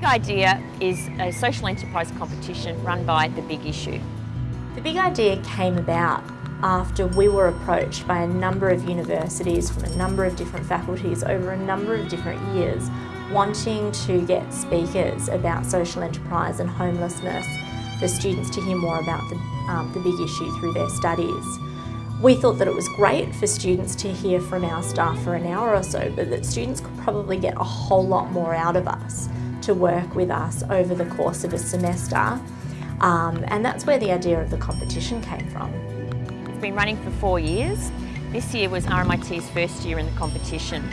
Big Idea is a social enterprise competition run by The Big Issue. The Big Idea came about after we were approached by a number of universities from a number of different faculties over a number of different years wanting to get speakers about social enterprise and homelessness for students to hear more about the, um, the big issue through their studies. We thought that it was great for students to hear from our staff for an hour or so, but that students could probably get a whole lot more out of us to work with us over the course of a semester. Um, and that's where the idea of the competition came from. It's been running for four years. This year was RMIT's first year in the competition.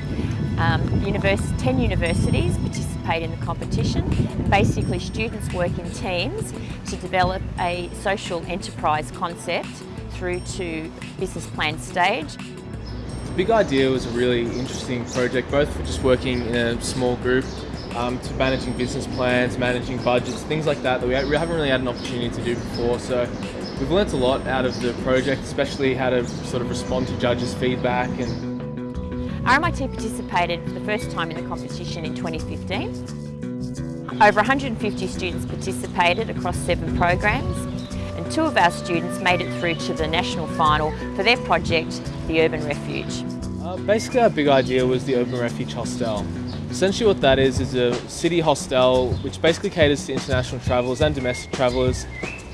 Um, 10 universities participate in the competition. And basically students work in teams to develop a social enterprise concept through to business plan stage. The big idea was a really interesting project, both for just working in a small group um, to managing business plans, managing budgets, things like that that we haven't really had an opportunity to do before. So we've learnt a lot out of the project, especially how to sort of respond to judges' feedback and RMIT participated for the first time in the competition in 2015. Over 150 students participated across seven programs and two of our students made it through to the national final for their project, the Urban Refuge. Uh, basically our big idea was the Urban Refuge Hostel. Essentially what that is is a city hostel which basically caters to international travellers and domestic travellers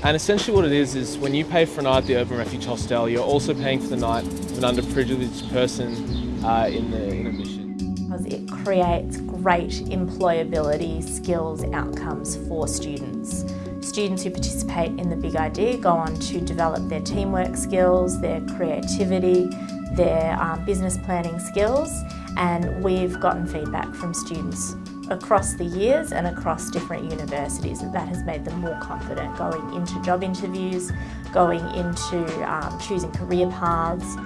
and essentially what it is is when you pay for a night at the Urban Refuge Hostel you're also paying for the night of an underprivileged person uh, in, the, in mission. Because it creates great employability skills outcomes for students. Students who participate in the Big Idea go on to develop their teamwork skills, their creativity, their um, business planning skills and we've gotten feedback from students across the years and across different universities and that has made them more confident going into job interviews, going into um, choosing career paths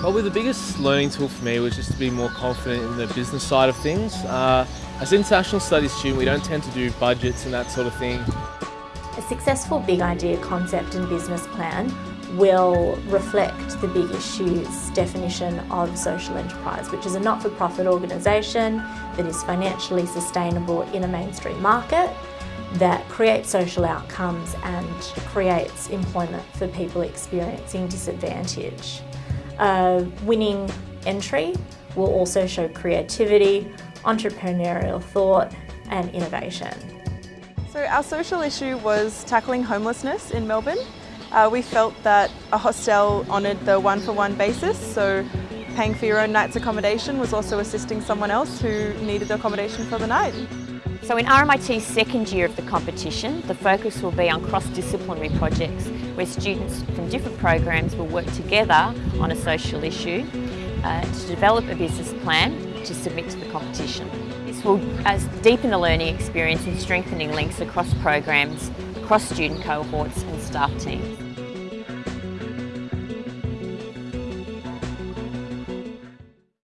Probably the biggest learning tool for me was just to be more confident in the business side of things. Uh, as an international studies student, we don't tend to do budgets and that sort of thing. A successful big idea concept and business plan will reflect the big issues definition of social enterprise, which is a not-for-profit organisation that is financially sustainable in a mainstream market that creates social outcomes and creates employment for people experiencing disadvantage. A winning entry will also show creativity, entrepreneurial thought and innovation. So our social issue was tackling homelessness in Melbourne. Uh, we felt that a hostel honoured the one-for-one -one basis, so paying for your own night's accommodation was also assisting someone else who needed the accommodation for the night. So in RMIT's second year of the competition, the focus will be on cross-disciplinary projects where students from different programs will work together on a social issue uh, to develop a business plan to submit to the competition. This will uh, deepen the learning experience and strengthening links across programs, across student cohorts and staff teams.